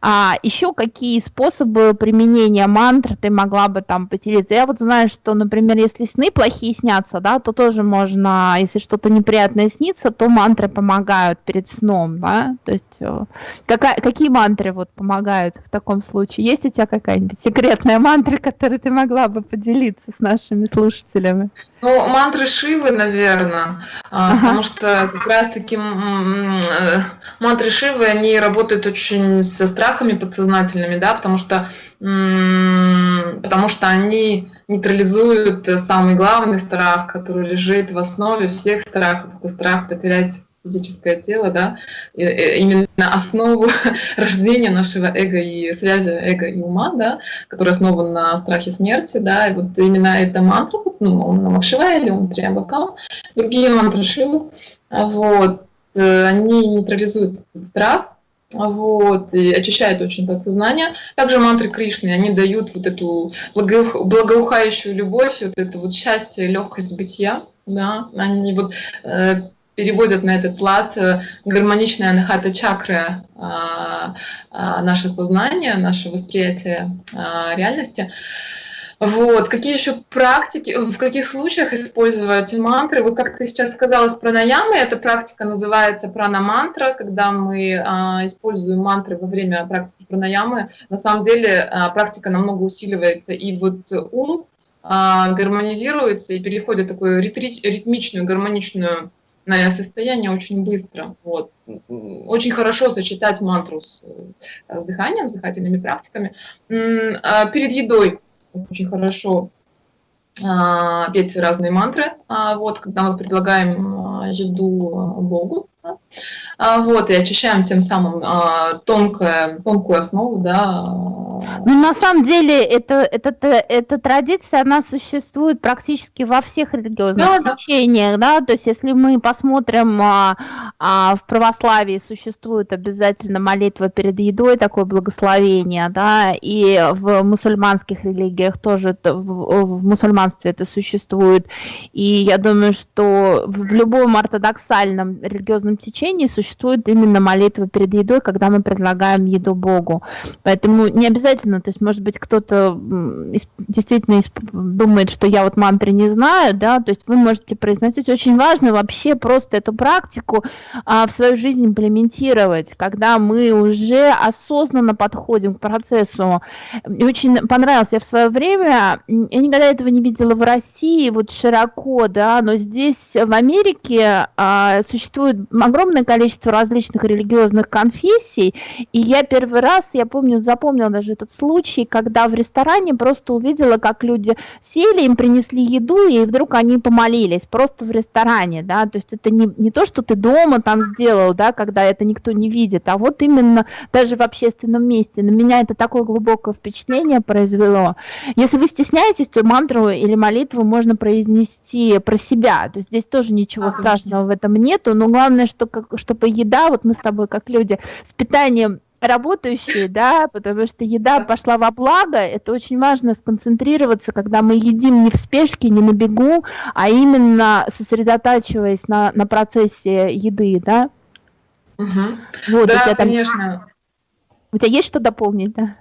А еще какие способы применения мантр ты могла бы там поделиться? Я вот знаю, что, например, если сны плохие снятся, да, то тоже можно, если что-то неприятное снится, то мантры помогают перед сном, да? То есть э, какая, какие мантры вот помогают в таком случае? Есть у тебя какая-нибудь секретная мантра, которую ты могла бы поделиться с нашими слушателями? Ну, мантры Шивы, наверное, а, ага. потому что как раз-таки э, мантры Шивы, они работают очень со страхами подсознательными, да, потому что, потому что они нейтрализуют самый главный страх, который лежит в основе всех страхов, это страх потерять физическое тело, да, и, и именно основу *laughs* рождения нашего эго и связи эго и ума, да, который основан на страхе смерти, да, и вот именно эта мантра, ну, он Намакшива или он Триамбакам, другие мантры Шивы, вот, э, они нейтрализуют страх, вот, и очищают очень подсознание. Также мантры Кришны, они дают вот эту благоухающую любовь, вот это вот счастье, легкость бытия, да, они вот э, переводят на этот лад э, гармоничная анахата чакры а, а, наше сознание, наше восприятие реальности. Вот. Какие еще практики, в каких случаях использовать мантры? Вот как ты сейчас сказала с пранаямой, эта практика называется пранамантра, когда мы а, используем мантры во время практики пранаямы. На самом деле а, практика намного усиливается, и вот ум а, гармонизируется и переходит в такую ритмичную, гармоничную состояние очень быстро. Вот. Очень хорошо сочетать мантру с, э, с дыханием, с дыхательными практиками. А перед едой очень хорошо а, петь разные мантры, а, вот, когда мы предлагаем еду Богу, вот, и очищаем тем самым тонкое, тонкую основу, да, ну, на самом деле, это, это, эта традиция, она существует практически во всех религиозных да, течениях, да. да, то есть если мы посмотрим, а, а, в православии существует обязательно молитва перед едой, такое благословение, да, и в мусульманских религиях тоже, в, в мусульманстве это существует, и я думаю, что в любом ортодоксальном религиозном течении существует именно молитва перед едой, когда мы предлагаем еду Богу, поэтому не обязательно то есть, может быть, кто-то действительно думает, что я вот мантры не знаю, да, то есть вы можете произносить. Очень важно вообще просто эту практику а, в свою жизнь имплементировать, когда мы уже осознанно подходим к процессу. Мне очень понравилось, я в свое время, я никогда этого не видела в России, вот широко, да, но здесь, в Америке, а, существует огромное количество различных религиозных конфессий, и я первый раз, я помню, запомнила даже этот случай, когда в ресторане просто увидела, как люди сели, им принесли еду, и вдруг они помолились, просто в ресторане, да, то есть это не, не то, что ты дома там сделал, да, когда это никто не видит, а вот именно даже в общественном месте. На меня это такое глубокое впечатление произвело. Если вы стесняетесь, то мантру или молитву можно произнести про себя, то есть здесь тоже ничего страшного в этом нету, но главное, что, как, чтобы еда, вот мы с тобой как люди, с питанием работающие, да, потому что еда пошла во благо, это очень важно сконцентрироваться, когда мы едим не в спешке, не на бегу, а именно сосредотачиваясь на, на процессе еды, да. Угу. Вот, да, там... конечно. У тебя есть что дополнить, да?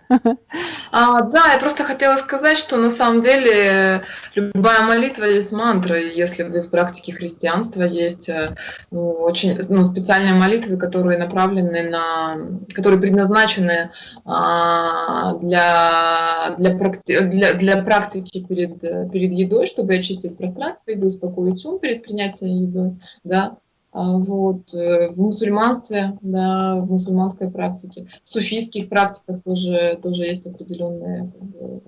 А, да, я просто хотела сказать, что на самом деле любая молитва есть мантра. Если вы в практике христианства есть э, ну, очень ну, специальные молитвы, которые направлены на, которые предназначены а, для, для, практи, для, для практики перед, перед едой, чтобы очистить пространство еды, успокоить ум перед принятием еды, да, вот, э, в мусульманстве, да, в мусульманской практике, в суфийских практиках тоже, тоже есть определенные бы,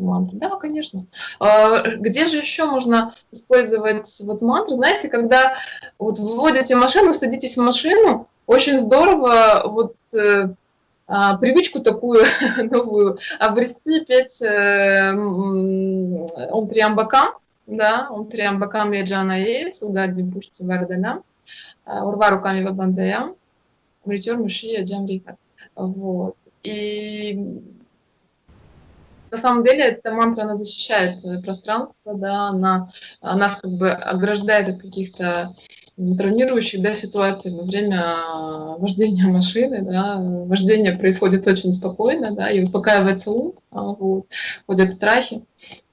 мантры. Да, конечно. А, где же еще можно использовать вот мантры? Знаете, когда вот вводите машину, садитесь в машину, очень здорово вот э, а, привычку такую *laughs* новую обрести, петь э, он триамбакам, да, он триамбакам яджана есть, угади бушти вардана. Урва руками в бандеям, Мритер Мушия Джамрика. Вот. И на самом деле эта мантра, она защищает пространство, да, она, она нас как бы ограждает от каких-то травмирующих да, ситуаций во время вождения машины. Да. Вождение происходит очень спокойно, да, и успокаивается ум, а, вот, ходят страхи.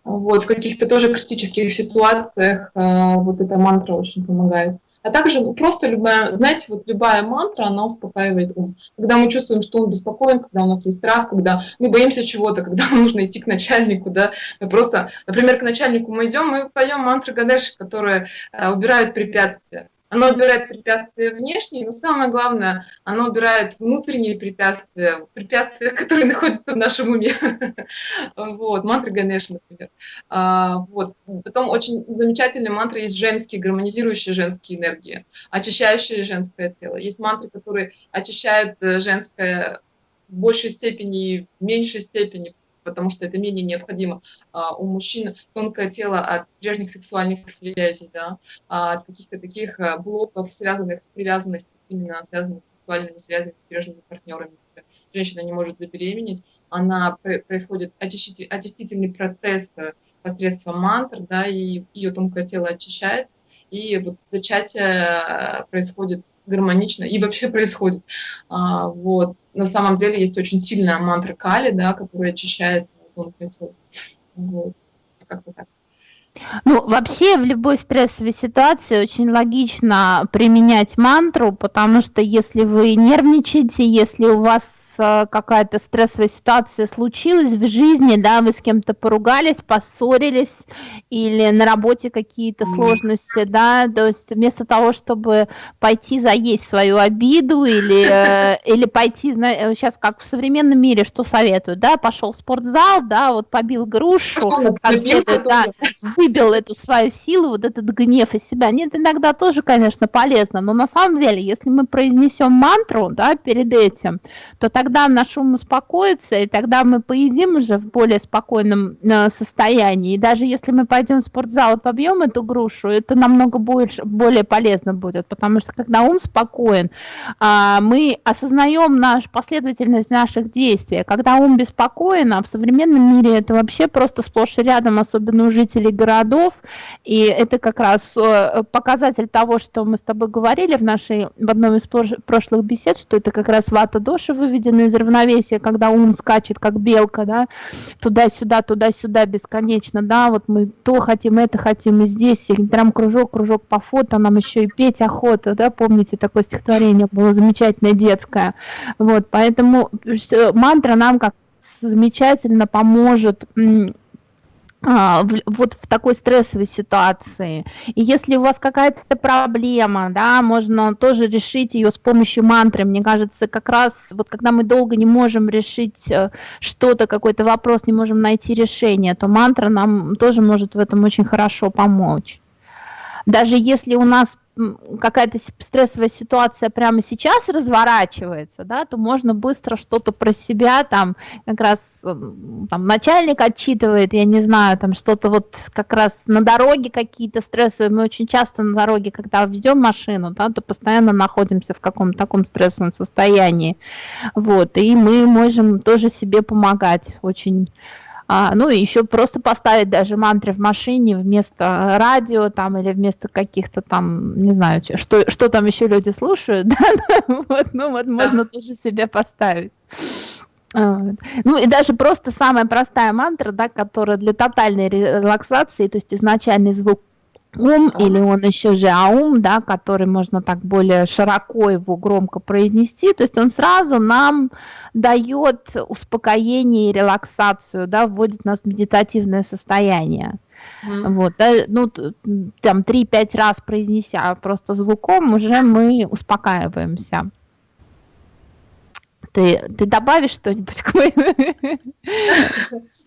Вот, в каких-то тоже критических ситуациях вот эта мантра очень помогает. А также ну, просто любая, знаете, вот любая мантра, она успокаивает ум. Когда мы чувствуем, что он беспокоен, когда у нас есть страх, когда мы боимся чего-то, *laughs* когда нужно идти к начальнику, да, просто, например, к начальнику мы идем, мы поем мантры Гадеши, которые э, убирают препятствия. Оно убирает препятствия внешние, но самое главное, оно убирает внутренние препятствия, препятствия, *laughs* которые находятся в нашем уме. Вот, мантры Ганеш, например. А, вот. Потом очень замечательные мантры есть женские, гармонизирующие женские энергии, очищающие женское тело. Есть мантры, которые очищают э, женское в большей степени и в меньшей степени, потому что это менее необходимо. А, у мужчин тонкое тело от прежних сексуальных связей, да, а, от каких-то таких а, блоков, связанных с привязанностью, именно связанных с сексуальными связями с прежними партнерами. Женщина не может забеременеть, она происходит очистительный процесс э, посредством мантр, да, и ее тонкое тело очищает, и вот зачатие происходит гармонично и вообще происходит. А, вот. На самом деле есть очень сильная мантра Кали, да, которая очищает тело. Вот. Как-то так. Ну, вообще в любой стрессовой ситуации очень логично применять мантру, потому что если вы нервничаете, если у вас какая-то стрессовая ситуация случилась в жизни, да, вы с кем-то поругались, поссорились, или на работе какие-то сложности, да, то есть вместо того, чтобы пойти заесть свою обиду или, э, *laughs* или пойти, сейчас э, как в современном мире, что советуют, да, пошел в спортзал, да, вот побил грушу, да, выбил эту свою силу, вот этот гнев из себя. Нет, иногда тоже, конечно, полезно, но на самом деле, если мы произнесем мантру, да, перед этим, то тогда тогда наш ум успокоится, и тогда мы поедим уже в более спокойном э, состоянии. И даже если мы пойдем в спортзал и побьем эту грушу, это намного больше, более полезно будет, потому что когда ум спокоен, а, мы осознаем наш, последовательность наших действий. Когда ум беспокоен, а в современном мире это вообще просто сплошь и рядом, особенно у жителей городов, и это как раз э, показатель того, что мы с тобой говорили в нашей в одном из прошлых бесед, что это как раз вата доши выведена выведены из равновесия, когда ум скачет, как белка, да, туда-сюда, туда-сюда бесконечно, да, вот мы то хотим, это хотим, и здесь, и прям кружок, кружок по фото, нам еще и петь охота, да, помните, такое стихотворение было замечательное, детское, вот, поэтому мантра нам как замечательно поможет вот в такой стрессовой ситуации. И если у вас какая-то проблема, да, можно тоже решить ее с помощью мантры. Мне кажется, как раз вот когда мы долго не можем решить э, что-то, какой-то вопрос, не можем найти решение, то мантра нам тоже может в этом очень хорошо помочь. Даже если у нас какая-то стрессовая ситуация прямо сейчас разворачивается, да, то можно быстро что-то про себя, там, как раз там, начальник отчитывает, я не знаю, там что-то вот как раз на дороге какие-то стрессовые, мы очень часто на дороге, когда ведем машину, да, то постоянно находимся в каком-то таком стрессовом состоянии, вот, и мы можем тоже себе помогать очень а, ну и еще просто поставить даже мантры в машине вместо радио там или вместо каких-то там, не знаю, что, что там еще люди слушают, *laughs* да, вот, ну вот можно тоже себе поставить. Ну и даже просто самая простая мантра, да, которая для тотальной релаксации, то есть изначальный звук ум или он еще же аум, да, который можно так более широко его громко произнести, то есть он сразу нам дает успокоение и релаксацию, да, вводит нас в медитативное состояние. Mm. Вот, да, ну, там 3-5 раз произнеся просто звуком, уже мы успокаиваемся. Ты, ты добавишь что-нибудь к моему?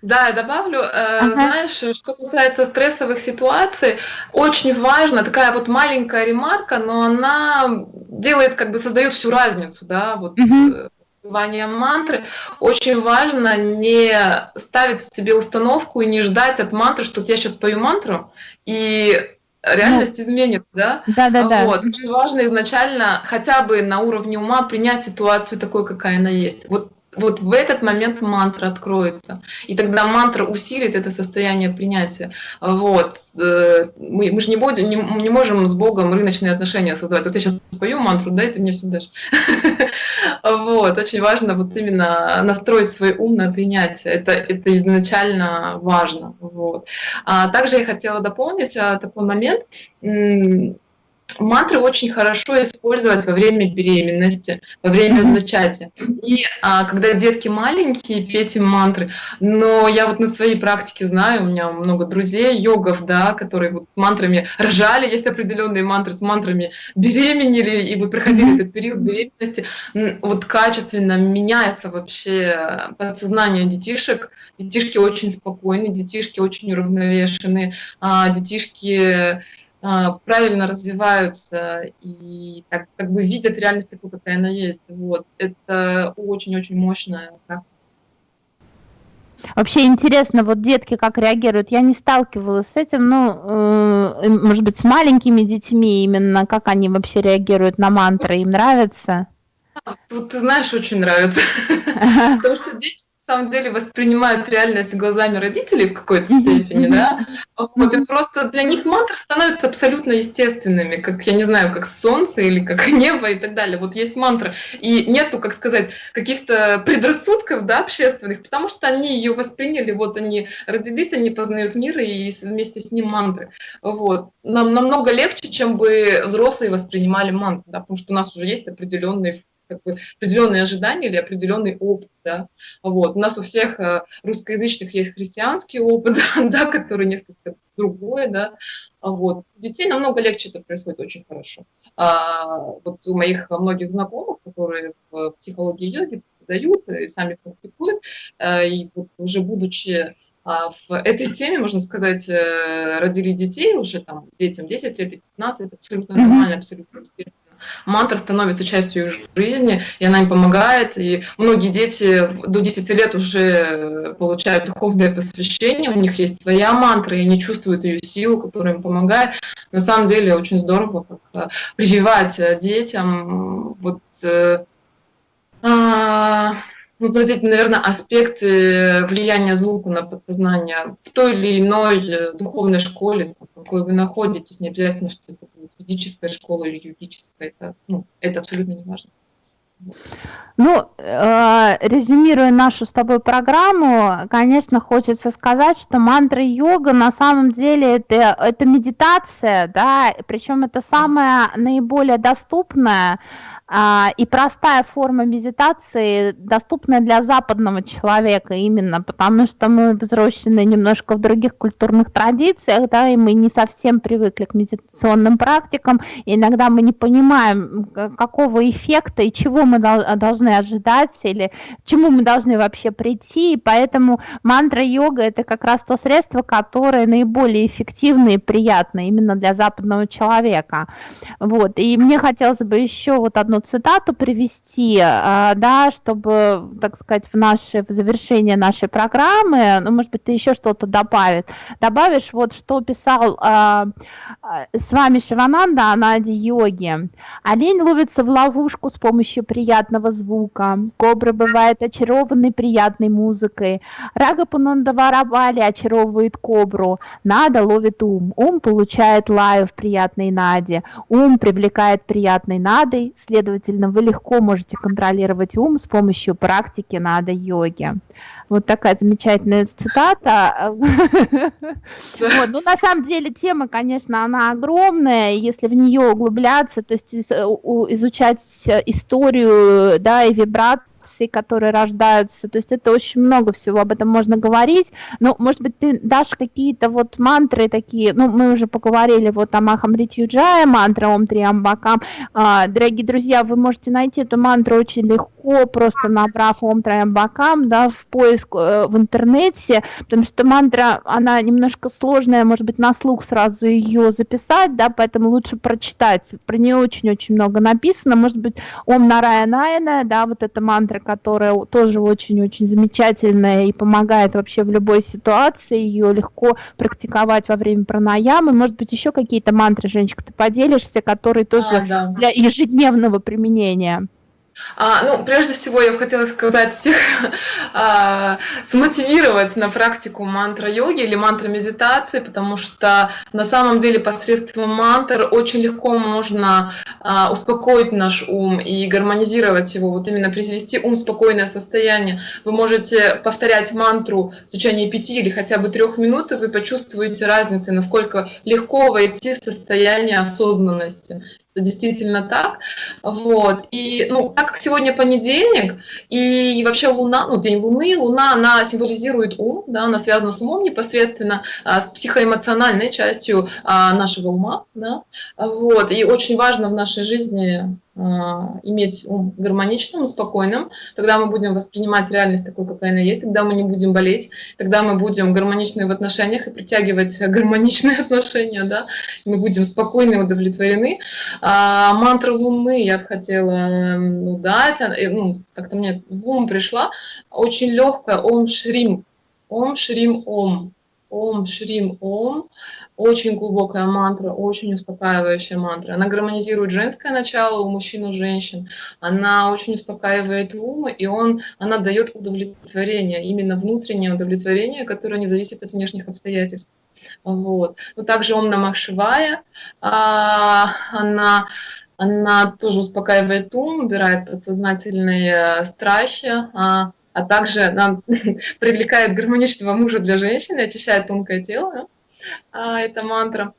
Да, я добавлю. Э, ага. Знаешь, что касается стрессовых ситуаций, очень важно, такая вот маленькая ремарка, но она делает, как бы создает всю разницу, да, вот угу. мантры. Очень важно не ставить себе установку и не ждать от мантры, что я сейчас спою мантру, и реальность ну, изменится, да? Да, да, да. Вот. Очень важно изначально хотя бы на уровне ума принять ситуацию такой, какая она есть. Вот вот в этот момент мантра откроется. И тогда мантра усилит это состояние принятия. Вот. Э, мы, мы же не, будем, не, не можем с Богом рыночные отношения создавать. Вот я сейчас спою мантру, да, и ты мне все дашь. *laughs* Вот. Очень важно вот именно настроить свой ум на принятие. Это, это изначально важно. Вот. А также я хотела дополнить а, такой момент мантры очень хорошо использовать во время беременности, во время зачатия. И а, когда детки маленькие, петь им мантры. Но я вот на своей практике знаю, у меня много друзей, йогов, да, которые вот с мантрами рожали, есть определенные мантры, с мантрами беременели, и вот проходили этот период беременности. Вот качественно меняется вообще подсознание детишек. Детишки очень спокойны, детишки очень уравновешены, а, детишки правильно развиваются и так, как бы видят реальность такую, какая она есть. Вот. Это очень-очень мощная практика. Вообще интересно, вот детки как реагируют. Я не сталкивалась с этим, ну, э, может быть, с маленькими детьми именно, как они вообще реагируют на мантры, им нравится? Тут, ты знаешь, очень нравится. *laughs* Потому что дети самом деле воспринимают реальность глазами родителей в какой-то степени, да, вот, и просто для них мантры становятся абсолютно естественными, как, я не знаю, как солнце или как *laughs* небо и так далее. Вот есть мантра, и нету, как сказать, каких-то предрассудков, да, общественных, потому что они ее восприняли, вот они родились, они познают мир и вместе с ним мантры. Вот. Нам намного легче, чем бы взрослые воспринимали мантры, да, потому что у нас уже есть определенные как бы определенные ожидания или определенный опыт, да, вот. У нас у всех э, русскоязычных есть христианский опыт, *laughs* да, который несколько другой, да, вот. У детей намного легче это происходит очень хорошо. А, вот у моих многих знакомых, которые в психологии йоги дают и сами практикуют, э, и вот уже будучи а, в этой теме, можно сказать, э, родили детей уже там детям 10 лет и 15, это абсолютно нормально, абсолютно естественно мантра становится частью их жизни, и она им помогает. И многие дети до 10 лет уже получают духовное посвящение, у них есть своя мантра, и они чувствуют ее силу, которая им помогает. На самом деле очень здорово э, прививать э, детям вот э, а, ну, вот эти, наверное, аспекты влияния звука на подсознание в той или иной духовной школе, в какой вы находитесь, не обязательно, что это будет физическая школа или юридическая, это, ну, это абсолютно не важно. Ну, э, резюмируя нашу с тобой программу, конечно, хочется сказать, что мантра йога на самом деле это, это медитация, да, причем это самая наиболее доступная и простая форма медитации, доступная для западного человека именно, потому что мы взрослены немножко в других культурных традициях, да, и мы не совсем привыкли к медитационным практикам, и иногда мы не понимаем, какого эффекта и чего мы должны ожидать, или к чему мы должны вообще прийти, и поэтому мантра-йога – это как раз то средство, которое наиболее эффективно и приятно именно для западного человека. Вот, и мне хотелось бы еще вот одну цитату привести, а, да, чтобы, так сказать, в наше в завершение нашей программы, ну, может быть, ты еще что-то добавит, добавишь, вот что писал а, а, с вами Шивананда о Наде йоги. Олень ловится в ловушку с помощью приятного звука, кобра бывает очарованной приятной музыкой, Рага Пунандаварабали очаровывает кобру, Нада ловит ум, ум получает лаю в приятной Наде, ум привлекает приятной Надой, следовательно, следовательно, вы легко можете контролировать ум с помощью практики нада йоги. Вот такая замечательная цитата. Ну, на самом деле, тема, конечно, она огромная, если в нее углубляться, то есть изучать историю, да, и вибрат реакции, которые рождаются. То есть это очень много всего, об этом можно говорить. Но, может быть, ты дашь какие-то вот мантры такие, ну, мы уже поговорили вот о Махамрити Юджая, мантра Ом Триамбакам. А, дорогие друзья, вы можете найти эту мантру очень легко, просто набрав Ом Триамбакам, да, в поиск э, в интернете, потому что мантра, она немножко сложная, может быть, на слух сразу ее записать, да, поэтому лучше прочитать. Про нее очень-очень много написано, может быть, Ом Нарая Найна, да, вот эта мантра, мантра, которая тоже очень-очень замечательная и помогает вообще в любой ситуации, ее легко практиковать во время пранаямы. Может быть, еще какие-то мантры, Женечка, ты поделишься, которые тоже а, да. для ежедневного применения? А, ну, прежде всего, я бы хотела сказать всех, *laughs* а, смотивировать на практику мантра-йоги или мантра-медитации, потому что на самом деле посредством мантр очень легко можно а, успокоить наш ум и гармонизировать его, вот именно привести ум в спокойное состояние. Вы можете повторять мантру в течение пяти или хотя бы трех минут, и вы почувствуете разницу, насколько легко войти в состояние осознанности действительно так. Вот. И ну, так как сегодня понедельник, и вообще Луна, ну, День Луны, Луна, она символизирует ум, да, она связана с умом непосредственно, а, с психоэмоциональной частью а, нашего ума. Да. Вот. И очень важно в нашей жизни иметь ум гармоничным и спокойным, тогда мы будем воспринимать реальность такой, какая она есть, тогда мы не будем болеть, тогда мы будем гармоничны в отношениях и притягивать *laughs* гармоничные отношения, да, мы будем спокойны и удовлетворены. А, мантра Луны я бы хотела ну, дать, ну, как-то мне в ум пришла, очень легкая, Ом Шрим, Ом Шрим Ом, Ом Шрим Ом, очень глубокая мантра, очень успокаивающая мантра. Она гармонизирует женское начало у мужчин и женщин. Она очень успокаивает ум, и он, она дает удовлетворение, именно внутреннее удовлетворение, которое не зависит от внешних обстоятельств. Вот. Но также Ом Намах Шивая, а, она, она тоже успокаивает ум, убирает подсознательные страхи, а, а также нам *laughs* привлекает гармоничного мужа для женщины, очищает тонкое тело. Да? А, это мантра.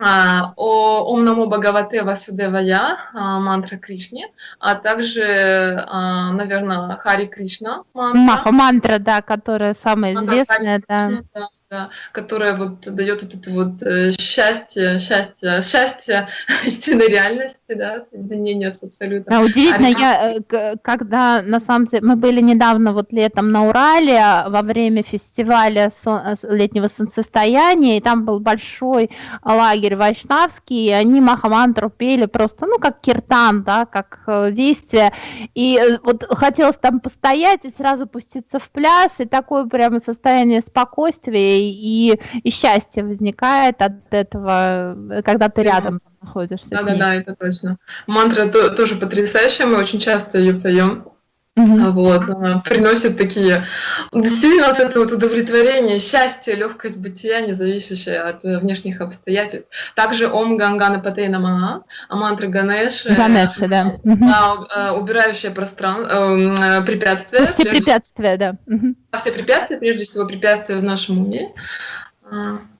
А, о Ом Намо Бхагавате Васудевая, а, мантра Кришне, а также, наверное, Хари Кришна мантра. Маха мантра, да, которая самая известная. Да. Кришна, да да, которая вот дает вот это вот э, счастье, счастье, счастье *laughs* истинной реальности, да, соединение с абсолютно. А удивительно, а я, э, когда на самом деле мы были недавно вот летом на Урале во время фестиваля э, летнего солнцестояния, и там был большой лагерь вайшнавский, и они Махамантру пели просто, ну, как киртан, да, как действие, и вот хотелось там постоять и сразу пуститься в пляс, и такое прямо состояние спокойствия и, и счастье возникает от этого, когда ты рядом находишься. Да, да, да, это точно. Мантра то, тоже потрясающая, мы очень часто ее поем. Угу. Вот, приносит такие, действительно, вот это вот удовлетворение, счастье, легкость бытия, не зависящее от э, внешних обстоятельств. Также Ом Гангана Патейна Мага, а мантра Ганеши, Ганеши да. да. убирающая пространство, э, препятствия. Все прежде... препятствия, да. Все препятствия, прежде всего препятствия в нашем уме.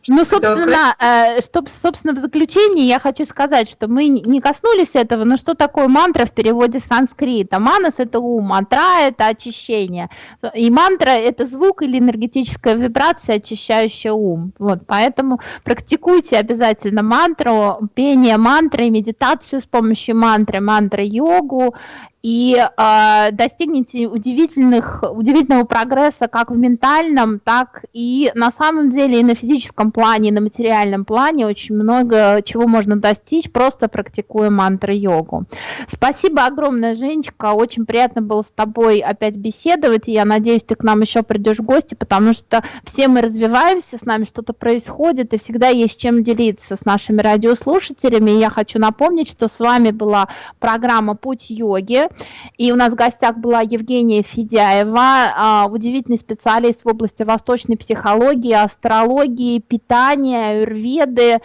Ну, собственно, э, чтоб, собственно, в заключении я хочу сказать, что мы не коснулись этого, но что такое мантра в переводе с санскрита? Манас – это ум, мантра – это очищение. И мантра – это звук или энергетическая вибрация, очищающая ум. Вот, поэтому практикуйте обязательно мантру, пение мантры, медитацию с помощью мантры, мантра-йогу, и э, достигнете удивительных, удивительного прогресса как в ментальном, так и на самом деле и на физическом плане, и на материальном плане. Очень много чего можно достичь, просто практикуя мантры-йогу. Спасибо огромное, Женечка. Очень приятно было с тобой опять беседовать. И я надеюсь, ты к нам еще придешь в гости, потому что все мы развиваемся, с нами что-то происходит, и всегда есть чем делиться с нашими радиослушателями. И я хочу напомнить, что с вами была программа «Путь йоги». И у нас в гостях была Евгения Федяева, а, удивительный специалист в области восточной психологии, астрологии, питания, аюрведы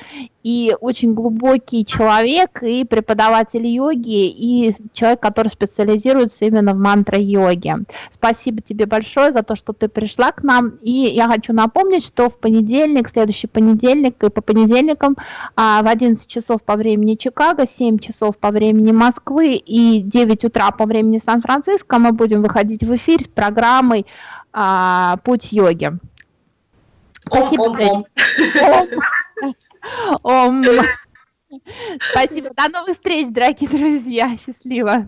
и очень глубокий человек, и преподаватель йоги, и человек, который специализируется именно в мантра-йоге. Спасибо тебе большое за то, что ты пришла к нам. И я хочу напомнить, что в понедельник, следующий понедельник и по понедельникам а, в 11 часов по времени Чикаго, 7 часов по времени Москвы и 9 утра по времени Сан-Франциско мы будем выходить в эфир с программой а, «Путь йоги». Спасибо, ом, ом. Ом. *laughs* Спасибо. До новых встреч, дорогие друзья. Счастливо.